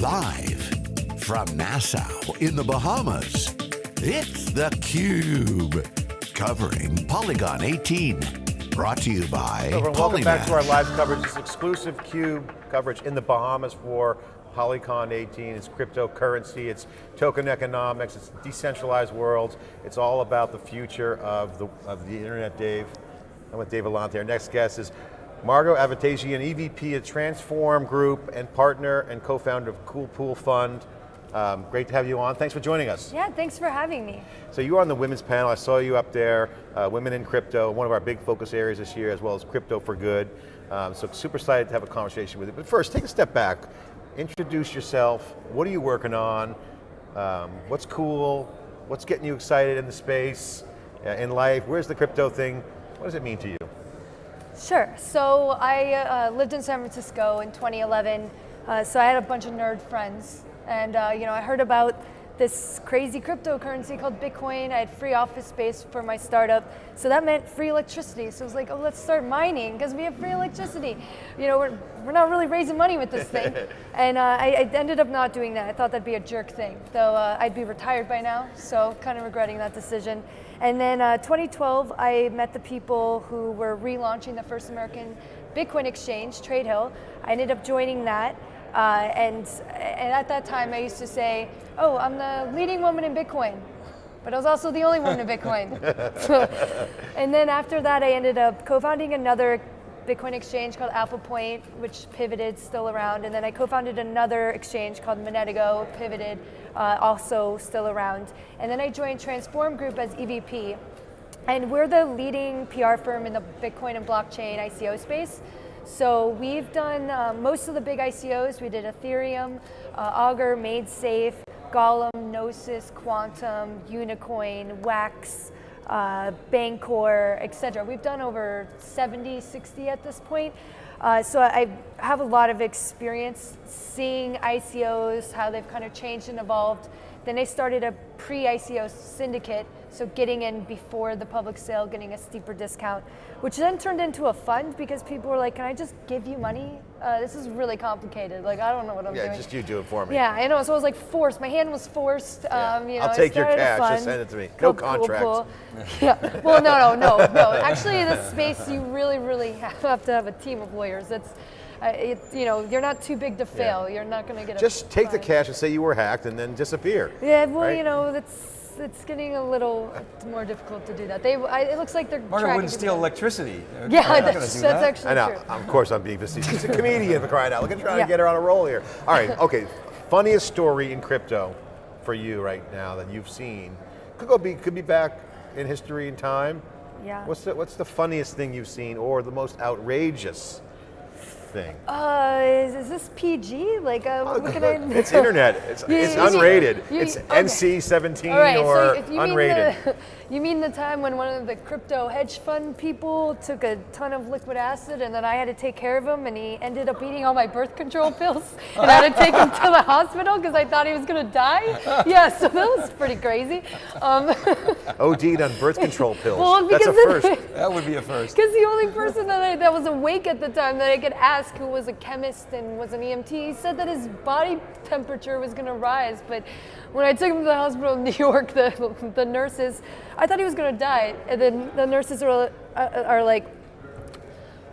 Live from Nassau in the Bahamas, it's theCUBE. Covering Polycon 18. Brought to you by Hello, welcome back to our live coverage. This exclusive CUBE coverage in the Bahamas for Polycon 18. It's cryptocurrency, it's token economics, it's decentralized worlds. It's all about the future of the, of the internet, Dave. I'm with Dave Vellante. Our next guest is Margaux Avedisian, EVP at Transform Group and partner and co-founder of Cool Pool Fund. Um, great to have you on. Thanks for joining us. Yeah, thanks for having me. So you were on the women's panel, I saw you up there, uh, Women in Crypto, one of our big focus areas this year, as well as Crypto for Good. Um, so super excited to have a conversation with you. But first, take a step back, introduce yourself, what are you working on, um, what's cool, what's getting you excited in the space, uh, in life, where's the crypto thing, what does it mean to you? Sure, so I uh, lived in San Francisco in 2011, uh, so I had a bunch of nerd friends, and uh, you know, I heard about this crazy cryptocurrency called Bitcoin. I had free office space for my startup, so that meant free electricity. So it was like, oh, let's start mining because we have free electricity. You know, we're, we're not really raising money with this thing. and uh, I, I ended up not doing that. I thought that'd be a jerk thing, though uh, I'd be retired by now, so kind of regretting that decision. And then uh, 2012, I met the people who were relaunching the first American Bitcoin exchange, TradeHill. I ended up joining that. Uh, and, and at that time, I used to say, oh, I'm the leading woman in Bitcoin. But I was also the only woman in Bitcoin. and then after that, I ended up co-founding another Bitcoin exchange called Alpha Point, which pivoted, still around. And then I co-founded another exchange called Monetago, pivoted, uh, also still around. And then I joined Transform Group as EVP. And we're the leading PR firm in the Bitcoin and blockchain ICO space. So we've done uh, most of the big ICOs. We did Ethereum, uh, Augur, MaidSafe, Golem, Gnosis, Qtum, Unicoin, Wax, uh, Bancor, et cetera. We've done over 70, 60 at this point. Uh, so I have a lot of experience seeing ICOs, how they've kind of changed and evolved. Then I started a pre-ICO syndicate, so getting in before the public sale, getting a steeper discount, which then turned into a fund because people were like, can I just give you money? Uh, this is really complicated. Like, I don't know what I'm Yeah, doing. Yeah, just you do it for me. Yeah, I know. So I was like forced. My hand was forced. Yeah. Um, you know, I'll take your cash, just send it to me. No Cool contracts. Pool. yeah. Well, no, no, no, no. Actually, this space, you really, really have to have a team of lawyers. It's, uh, it, you know, you're not too big to fail. You're not going to get a Just take the cash and say you were hacked and then disappear. Yeah. Well, right? you know, that's it's getting a little more difficult to do that. They, I, it looks like they're Margaret tracking wouldn't steal electricity. Yeah, They're not gonna that's, do that's that. actually I know, true. of course I'm being facetious. He's a comedian for crying out. Look at trying Yeah. to get her on a roll here. All right, okay. Funniest story in crypto for you right now that you've seen. Could go be could be back in history and time. Yeah. What's the what's the funniest thing you've seen or the most outrageous thing? Uh, is, is this PG? Like, uh, what can I? it's internet. It's, You- it's you unrated. you- it's okay. NC-17 All right, or so you unrated. mean the, you mean the time when one of the crypto hedge fund people took a ton of liquid acid and then I had to take care of him and he ended up eating all my birth control pills and I had to take him to the hospital because I thought he was going to die? Yeah, so that was pretty crazy. Um, OD'd on birth control pills. well, That's a because first. That would be a first. Because the only person that, I, that was awake at the time that I could ask, who was a chemist and was an EMT, he said that his body temperature was going to rise. But when I took him to the hospital in New York, the, the nurses, I thought he was going to die. And then the nurses are, uh, are like,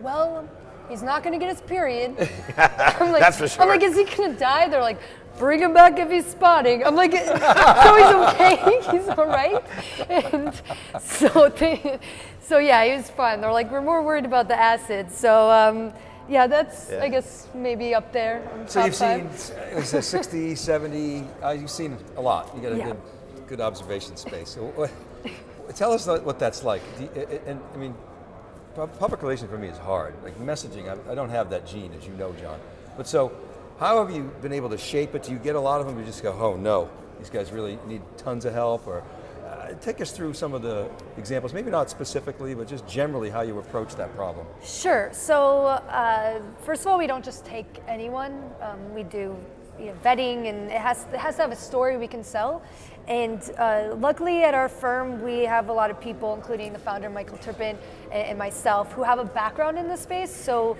well, he's not going to get his period. I'm like, That's for sure. I'm like, is he going to die? They're like, bring him back if he's spotting. I'm like, so he's okay, he's all right. And so, they, so yeah, he was fun. They're like, we're more worried about the acid. So um, yeah, that's Yeah. I guess maybe up there. on So top you've five. seen, it 60, 70, uh, you've seen a lot. You got a Yeah. good, good observation space. So what, tell us what that's like. You- And I mean, public relations for me is hard. Like messaging, I, I don't have that gene, as you know, John. But so, how have you been able to shape it? Do you get a lot of them who just go, oh no, these guys really need tons of help? Or uh, take us through some of the examples, maybe not specifically, but just generally how you approach that problem. Sure. So uh, first of all, we don't just take anyone. Um, we do you know, vetting, and it has it has to have a story we can sell. And uh, luckily, at our firm, we have a lot of people, including the founder Michael Terpin and, and myself, who have a background in this space. So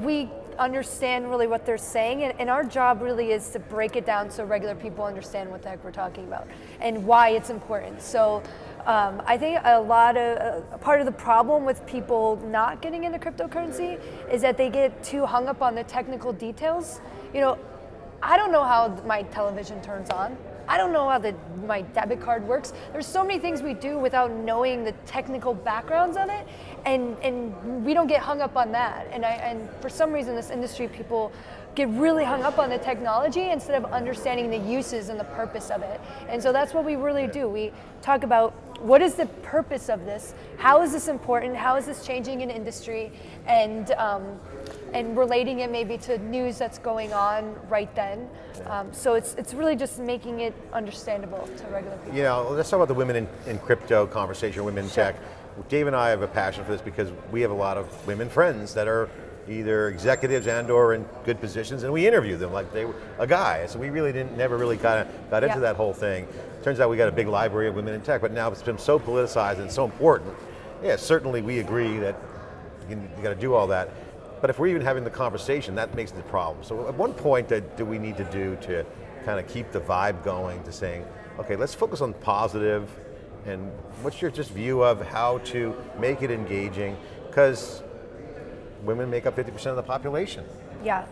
we understand really what they're saying, and, and our job really is to break it down so regular people understand what the heck we're talking about and why it's important. So. Um, I think a lot of uh, part of the problem with people not getting into cryptocurrency is that they get too hung up on the technical details. You know, I don't know how my television turns on. I don't know how the, my debit card works. There's so many things we do without knowing the technical backgrounds of it, and, and we don't get hung up on that. And, I, and for some reason, this industry, people get really hung up on the technology instead of understanding the uses and the purpose of it. And so that's what we really do. We talk about what is the purpose of this? How is this important? How is this changing an industry? And um, and relating it maybe to news that's going on right then. Um, so it's it's really just making it understandable to regular people. You know, let's talk about the women in, in crypto conversation, women in Sure. tech. Dave and I have a passion for this because we have a lot of women friends that are either executives and or in good positions and we interview them like they were a guy. So we really didn't, never really kind of got into Yeah. that whole thing. Turns out we got a big library of women in tech, but now it's been so politicized and so important. Yeah, certainly we agree that you, you got to do all that. But if we're even having the conversation, that makes the problem. So at one point, that do we need to do to kind of keep the vibe going to saying, okay, let's focus on positive, and what's your just view of how to make it engaging? Because women make up 50% of the population. Yeah.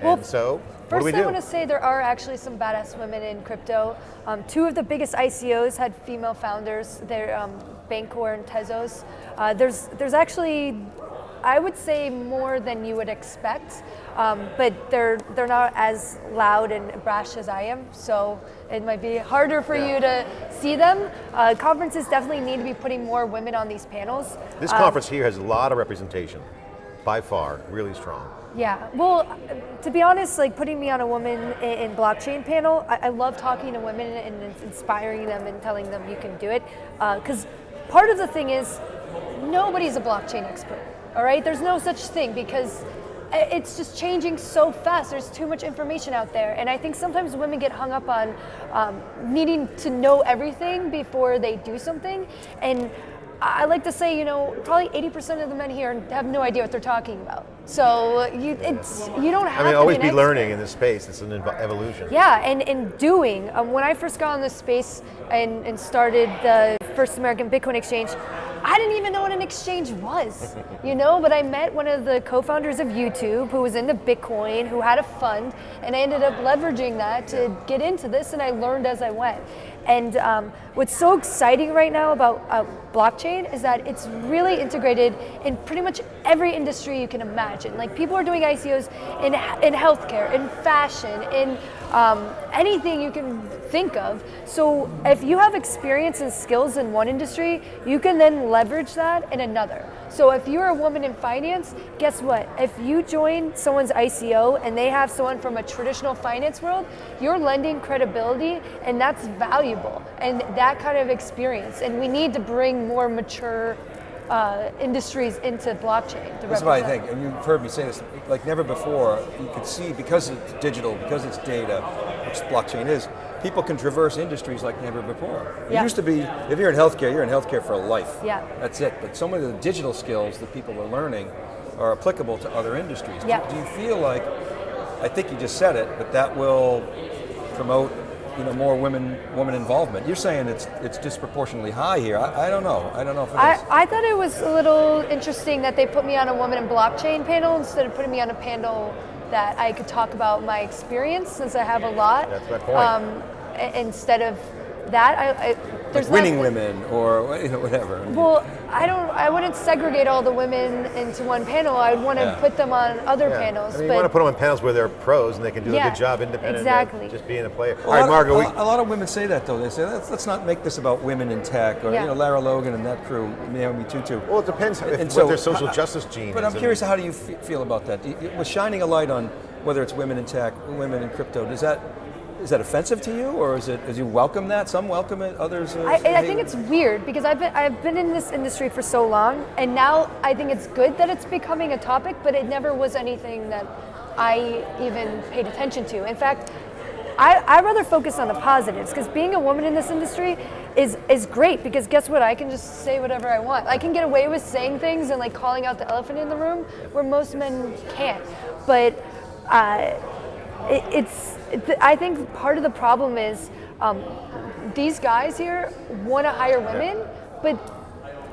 and so, what do First, we I want to say there are actually some badass women in crypto. Um, two of the biggest ICOs had female founders. They're um, Bancor and Tezos. Uh, there's there's actually, I would say more than you would expect, um, but they're they're not as loud and brash as I am. So it might be harder for Yeah. you to see them. Uh, conferences definitely need to be putting more women on these panels. this Um, conference here has a lot of representation, by far, really strong. Yeah, well, to be honest, like putting me on a woman in, in blockchain panel, I, I love talking to women and inspiring them and telling them you can do it. Because part of the thing is, nobody's a blockchain expert. All right, there's no such thing because it's just changing so fast. There's too much information out there, and I think sometimes women get hung up on um, needing to know everything before they do something, and. I like to say, you know, probably 80% of the men here have no idea what they're talking about. So you, it's you don't have I mean, to always be, be learning in this space, it's an evolution. Yeah, and, and doing. Um, when I first got in this space and, and started the first American Bitcoin exchange, I didn't even know what an exchange was, you know, but I met one of the co-founders of YouTube who was into Bitcoin, who had a fund, and I ended up leveraging that to get into this, and I learned as I went. And um, what's so exciting right now about uh, blockchain is that it's really integrated in pretty much every industry you can imagine. Like people are doing ICOs in, in healthcare, in fashion, in um, anything you can think of. So if you have experience and skills in one industry, you can then leverage that in another. So if you're a woman in finance, guess what? If you join someone's ICO and they have someone from a traditional finance world, you're lending credibility and that's valuable and that kind of experience. And we need to bring more mature uh, industries into blockchain. This what I think, and you've heard me say this, like never before, you could see, because it's digital, because it's data, which blockchain is, people can traverse industries like never before. It Yeah. used to be, if you're in healthcare, you're in healthcare for life. Yeah. That's it, but so many of the digital skills that people are learning are applicable to other industries. Do- Yeah. Do, you feel like, I think you just said it, but that will promote you know, more women woman involvement. You're saying it's it's disproportionately high here. I, I don't know. I don't know if. I, I thought it was a little interesting that they put me on a woman in blockchain panel instead of putting me on a panel that I could talk about my experience since I have a lot. That's my point. Um, instead of that, I, I there's like winning not, women or you know whatever. Well, I don't. I wouldn't segregate all the women into one panel. I would want to Yeah. put them on other Yeah. panels. I mean, but you want to put them on panels where they're pros and they can do a good job independent exactly. of just being a player. A All right, lot of- Margaux, a, lot- a lot of women say that though. They say let's, let's not make this about women in tech or Yeah. you know Lara Logan and that crew, Naomi Tutu. well, it depends if, And what so- their social how- justice gene But is. I'm I curious, mean, how do you feel about that? Do Was shining a light on whether it's women in tech, women in crypto, does that is that offensive to you, or is it? Does you welcome that? Some welcome it, others. Uh, I, I think it's weird because I've been I've been in this industry for so long, and now I think it's good that it's becoming a topic, but it never was anything that I even paid attention to. In fact, I, I'd rather focus on the positives because being a woman in this industry is is great because guess what? I can just say whatever I want. I can get away with saying things and like calling out the elephant in the room where most men can't. But uh, it, it's it, I think part of the problem is um, these guys here want to hire women, but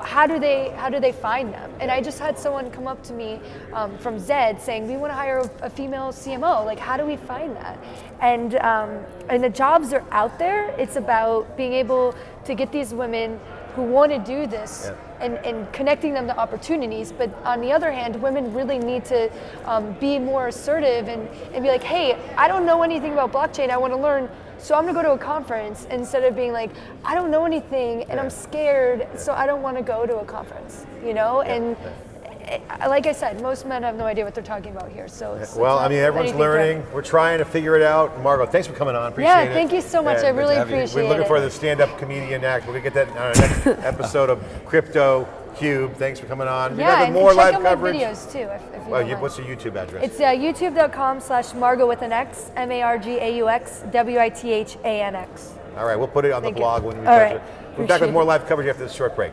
how do they how do they find them? And I just had someone come up to me um, from Zed saying we want to hire a, a female CMO. Like how do we find that? And um, and the jobs are out there. It's about being able to get these women who want to do this Yeah. And, and connecting them to opportunities. But on the other hand, women really need to um, be more assertive and, and be like, hey, I don't know anything about blockchain. I want to learn. So I'm going to go to a conference instead of being like, I don't know anything and Yeah. I'm scared, so I don't want to go to a conference. You know, and uh, like I said, most men have no idea what they're talking about here. So it's, Well, it's I mean, everyone's anything threatening. learning. We're trying to figure it out. Margaux, thanks for coming on. Appreciate Yeah, it. thank you so much. I really have you. We're looking it. for the stand-up comedian act. We're gonna get that on our next episode of Crypto Cube. Thanks for coming on. We yeah, got and more check live out my coverage. videos too. If, if you Well, you, what's the YouTube address? It's uh, youtube.com slash Margo with an X, M A R G A U X, W I T H A N X. All right, we'll put it on Thank the you. blog when we All touch right. it. We'll be back with more live coverage after this short break.